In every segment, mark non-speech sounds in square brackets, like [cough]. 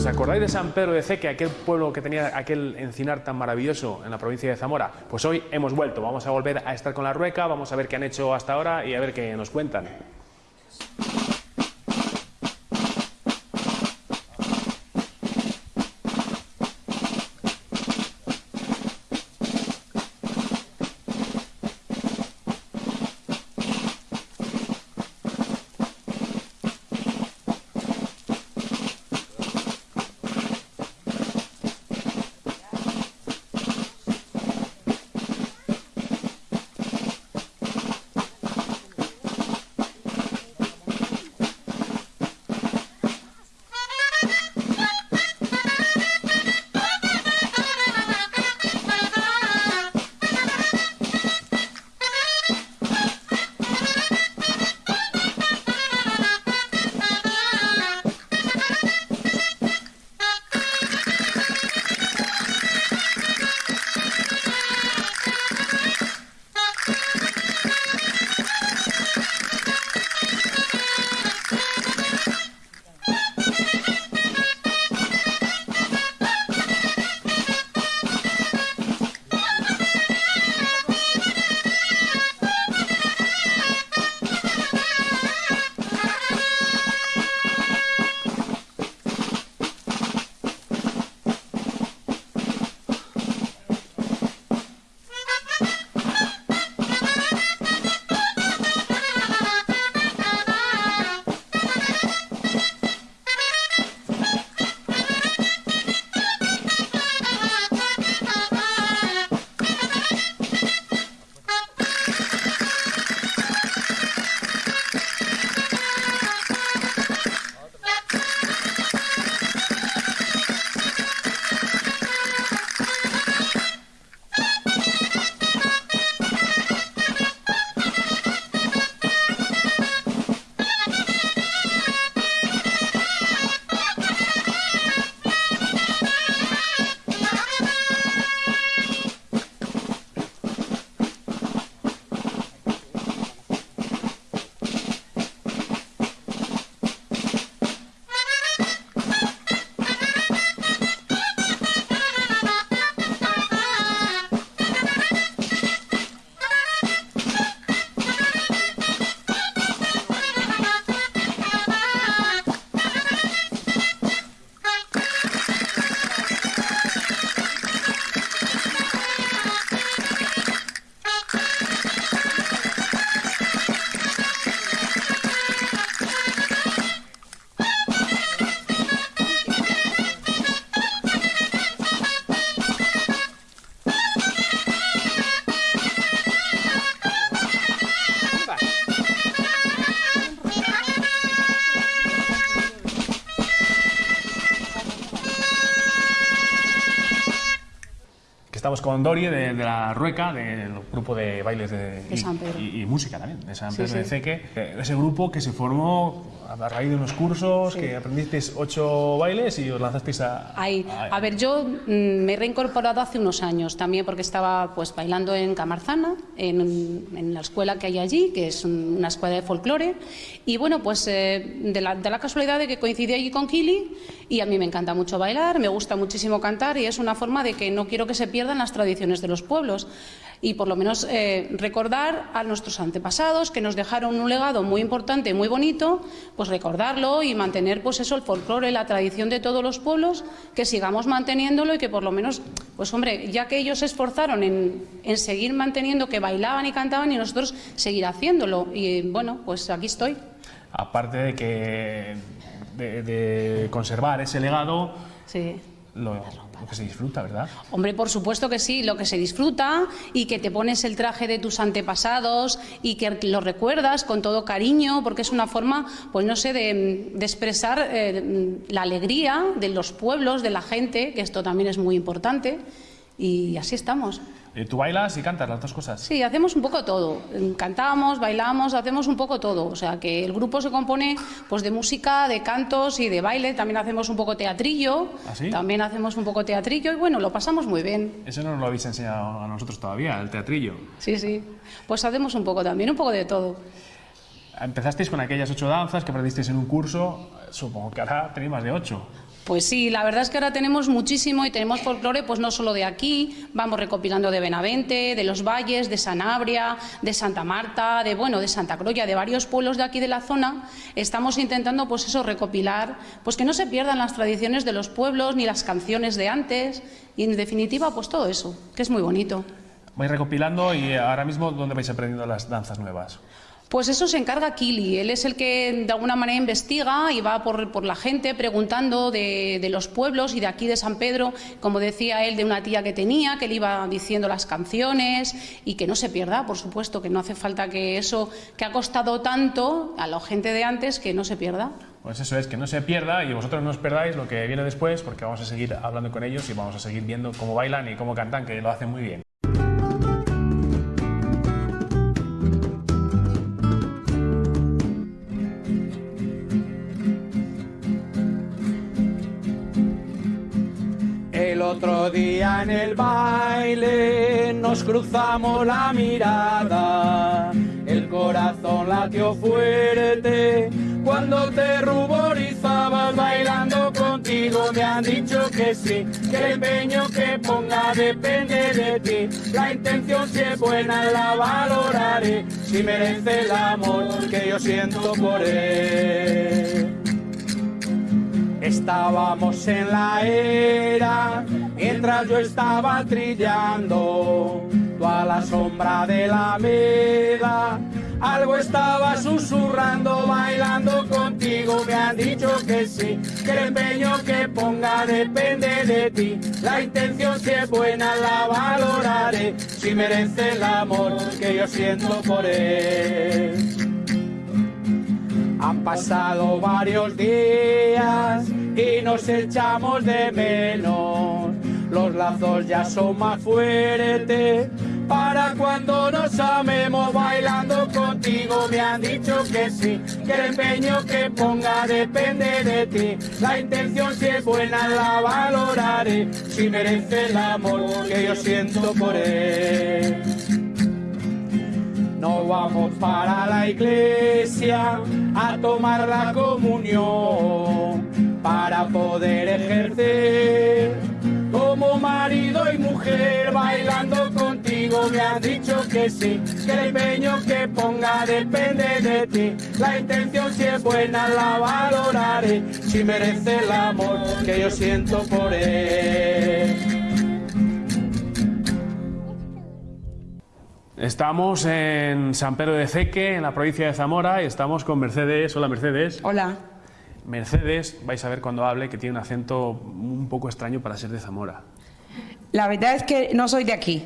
¿Os acordáis de San Pedro de Ceque, aquel pueblo que tenía aquel encinar tan maravilloso en la provincia de Zamora? Pues hoy hemos vuelto, vamos a volver a estar con la Rueca, vamos a ver qué han hecho hasta ahora y a ver qué nos cuentan. Estamos con Dori de, de la Rueca, del grupo de bailes de, De San Pedro. Y, y música también, de San Sí, Pedro de sí. Ceque. Eh, Ese grupo que se formó a raíz de unos cursos, que aprendisteis ocho bailes y os lanzasteis a... Ahí. a- A ver, yo mm, me he reincorporado hace unos años también porque estaba pues bailando en Camarzana, en, en la escuela que hay allí, que es un- una escuela de folclore. Y bueno, pues eh, de, la, de la casualidad de que coincidí allí con Kili y a mí me encanta mucho bailar, me gusta muchísimo cantar y es una forma de que no quiero que se pierdan las tradiciones de los pueblos. Y por lo menos eh, recordar a nuestros antepasados que nos dejaron un legado muy importante, muy bonito, pues recordarlo y mantener pues eso, el folclore, la tradición de todos los pueblos, que sigamos manteniéndolo y que por lo menos, pues hombre, ya que ellos se esforzaron en, en seguir manteniendo que bailaban y cantaban y nosotros seguir haciéndolo. Y bueno, pues aquí estoy. Aparte de que de, de conservar ese legado, Sí. lo, lo que se disfruta, ¿verdad? Hombre, por supuesto que sí, lo que se disfruta y que te pones el traje de tus antepasados y que lo recuerdas con todo cariño, porque es una forma, pues no sé, de, de expresar eh, la alegría de los pueblos, de la gente, que esto también es muy importante, y así estamos. Eh, Tú bailas y cantas las dos cosas. Sí, hacemos un poco todo. Cantamos, bailamos, hacemos un poco todo. O sea, que el grupo se compone pues de música, de cantos y de baile. También hacemos un poco teatrillo. ¿Ah, sí? También hacemos un poco teatrillo y bueno, lo pasamos muy bien. Eso no nos lo habéis enseñado a nosotros todavía, el teatrillo. Sí, sí. Pues hacemos un poco también, un poco de todo. Empezasteis con aquellas ocho danzas que aprendisteis en un curso, supongo que ahora tenéis más de ocho. Pues sí, la verdad es que ahora tenemos muchísimo y tenemos folclore, pues no solo de aquí, vamos recopilando de Benavente, de los Valles, de Sanabria, de Santa Marta, de bueno, de Santa Croya, de varios pueblos de aquí de la zona. Estamos intentando, pues eso, recopilar, pues que no se pierdan las tradiciones de los pueblos ni las canciones de antes y en definitiva, pues todo eso, que es muy bonito. Vais recopilando y ahora mismo, ¿dónde vais aprendiendo las danzas nuevas? Pues eso se encarga Kili. Él es el que de alguna manera investiga y va por, la gente preguntando de, los pueblos y de aquí de San Pedro, como decía él, de una tía que tenía, que le iba diciendo las canciones y que no se pierda, por supuesto, que no hace falta que eso que ha costado tanto a la gente de antes, que no se pierda. Pues eso es, que no se pierda y vosotros no os perdáis lo que viene después, porque vamos a seguir hablando con ellos y vamos a seguir viendo cómo bailan y cómo cantan, que lo hacen muy bien. Otro día en el baile nos cruzamos la mirada, el corazón latió fuerte cuando te ruborizabas bailando contigo. Me han dicho que sí, que el empeño que ponga depende de ti. La intención si es buena la valoraré, si merece el amor que yo siento por él. Estábamos en la era mientras yo estaba trillando, toda la sombra de la meda. Algo estaba susurrando, bailando contigo. Me han dicho que sí, que el empeño que ponga depende de ti. La intención si es buena la valoraré, si merece el amor que yo siento por él. Han pasado varios días y nos echamos de menos. Los lazos ya son más fuertes para cuando nos amemos bailando contigo. Me han dicho que sí, que el empeño que ponga depende de ti. La intención si es buena la valoraré, si merece el amor que yo siento por él. No vamos para la iglesia a tomar la comunión para poder ejercer como marido y mujer bailando contigo me han dicho que sí que el empeño que ponga depende de ti la intención si es buena la valoraré si merece el amor que yo siento por él Estamos en San Pedro de Ceque, en la provincia de Zamora, y estamos con Mercedes. Hola, Mercedes. Hola. Mercedes, vais a ver cuando hable que tiene un acento un poco extraño para ser de Zamora. La verdad es que no soy de aquí,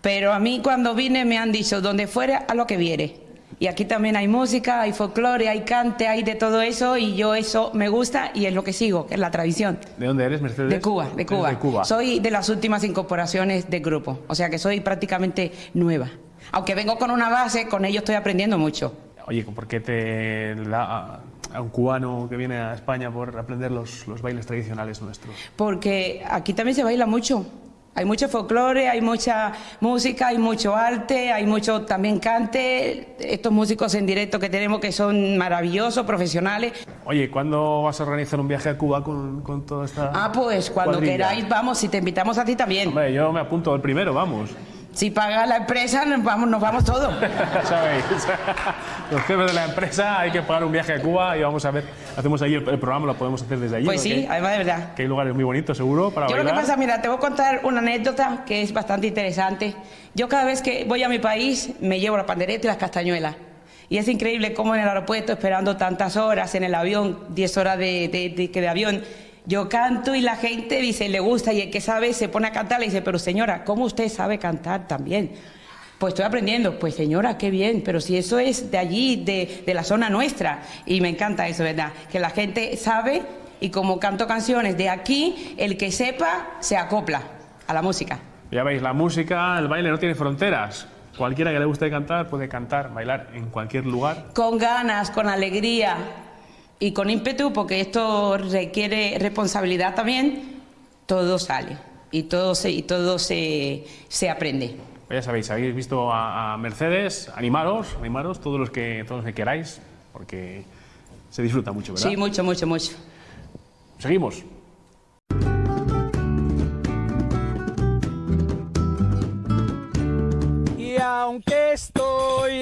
pero a mí cuando vine me han dicho, donde fuera, a lo que viere. Y aquí también hay música, hay folclore, hay cante, hay de todo eso y yo eso me gusta y es lo que sigo, que es la tradición. ¿De dónde eres, Mercedes? De Cuba, de Cuba. De Cuba. Soy de las últimas incorporaciones del grupo, o sea que soy prácticamente nueva. Aunque vengo con una base, con ello estoy aprendiendo mucho. Oye, ¿por qué te da a un cubano que viene a España por aprender los, los bailes tradicionales nuestros? Porque aquí también se baila mucho. Hay mucho folclore, hay mucha música, hay mucho arte, hay mucho también cante. Estos músicos en directo que tenemos que son maravillosos, profesionales. Oye, ¿cuándo vas a organizar un viaje a Cuba con, con toda esta. Ah, pues cuando queráis, vamos, si te invitamos a ti también. Hombre, yo me apunto el primero, vamos. Si paga la empresa, nos vamos, nos vamos todos. [laughs] ¿Sabéis? Los jefes de la empresa hay que pagar un viaje a Cuba y vamos a ver, hacemos ahí el, programa, lo podemos hacer desde allí. Pues sí, además de verdad. Que hay lugares muy bonitos, seguro, para Yo lo que pasa, mira, te voy a contar una anécdota que es bastante interesante. Yo cada vez que voy a mi país me llevo la pandereta y las castañuelas. Y es increíble cómo en el aeropuerto, esperando tantas horas, en el avión, 10 horas de, de, de avión, yo canto y la gente dice, le gusta, y el que sabe se pone a cantar, le dice, pero señora, ¿cómo usted sabe cantar también? Pues estoy aprendiendo, pues señora, qué bien, pero si eso es de allí, de, la zona nuestra, y me encanta eso, ¿verdad? Que la gente sabe y como canto canciones de aquí, el que sepa se acopla a la música. Ya veis, la música, el baile no tiene fronteras. Cualquiera que le guste cantar puede cantar, bailar en cualquier lugar. Con ganas, con alegría, y con ímpetu, porque esto requiere responsabilidad también, todo sale y todo se, y todo se, se aprende. Pues ya sabéis, habéis visto a, Mercedes, animaros, animaros todos los que todos los que queráis, porque se disfruta mucho, ¿verdad? Sí, mucho, mucho, mucho. Seguimos. Y aunque estoy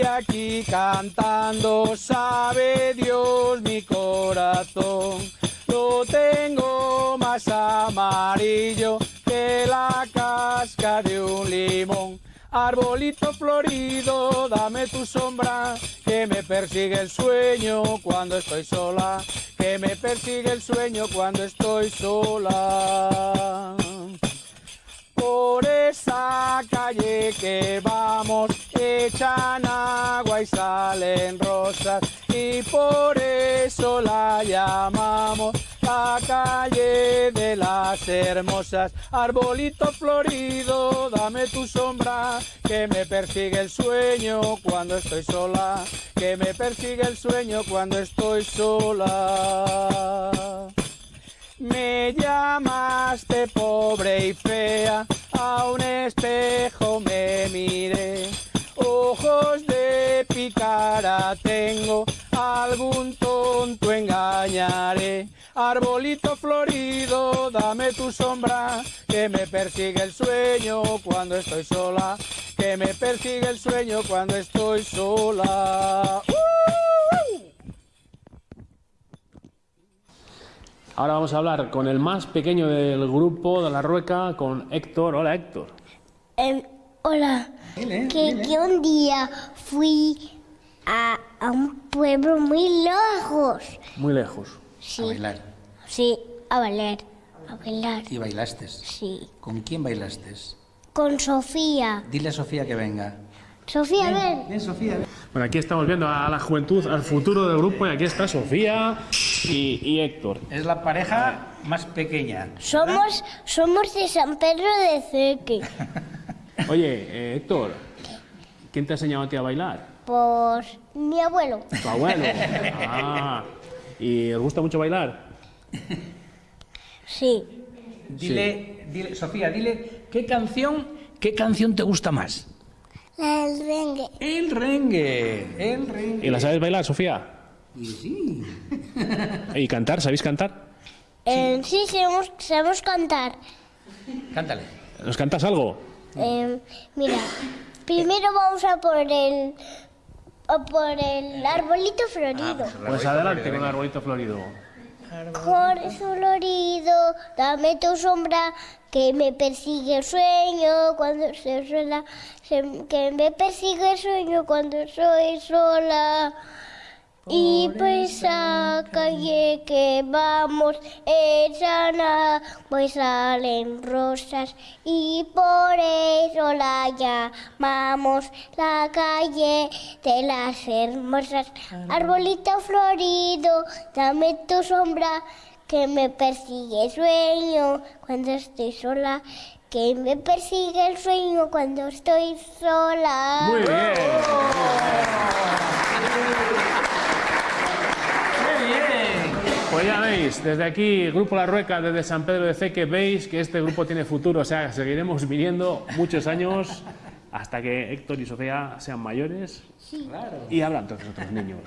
aquí cantando, sabe Dios mi corazón, lo tengo más amarillo que la casca de un limón. Arbolito florido, dame tu sombra, que me persigue el sueño cuando estoy sola, que me persigue el sueño cuando estoy sola. Por esa calle que vamos echan agua y salen rosas y por eso la llamamos la calle de las hermosas. Arbolito florido, dame tu sombra, que me persigue el sueño cuando estoy sola, que me persigue el sueño cuando estoy sola. Me llamaste pobre y fea, a un espejo me miré. Ojos de picara tengo, algún tonto engañaré. Arbolito florido, dame tu sombra, que me persigue el sueño cuando estoy sola, que me persigue el sueño cuando estoy sola. ¡Uh! Ahora vamos a hablar con el más pequeño del grupo de la Rueca, con Héctor. Hola Héctor. Em, hola, que, que un día fui a, a un pueblo muy lejos. Muy lejos. Sí, A bailar. sí, a bailar, a bailar, ¿Y bailaste? sí. ¿Con quién bailaste? Con Sofía. Dile a Sofía que venga. Sofía, ven. Ven, Sofía, ven. Bueno, aquí estamos viendo a la juventud, al futuro del grupo, y aquí está Sofía y, y Héctor. Es la pareja más pequeña. Somos, somos de San Pedro de Ceque. [laughs] Oye, eh, Héctor, ¿quién te ha enseñado a ti a bailar? Por mi abuelo. Tu abuelo. [laughs] Ah, ¿y os gusta mucho bailar? Sí. Dile, dile, Sofía, dile qué canción, qué canción te gusta más. La del rengue. El rengue, el rengue. ¿Y la sabes bailar, Sofía? Y sí. ¿Y cantar? ¿Sabéis cantar? Em, sí, sabemos, sabemos cantar. Cántale. ¿Nos cantas algo? Em, mira, primero vamos a por el, a por el arbolito florido. Pues adelante con el arbolito florido. Jorge florido, dame tu sombra, que me persigue el sueño cuando se suena, se- que me persigue el sueño cuando soy sola. Y por esa calle que vamos, echan y salen rosas, y por eso la llamamos la calle de las hermosas. Arbolito florido, dame tu sombra, que me persigue el sueño cuando estoy sola, que me persigue el sueño cuando estoy sola. Muy bien. Pues ya veis, desde aquí, Grupo La Rueca, desde San Pedro de Ceque, veis que este grupo tiene futuro, o sea, seguiremos viniendo muchos años hasta que Héctor y Sofía sean mayores y hablan todos los otros niños.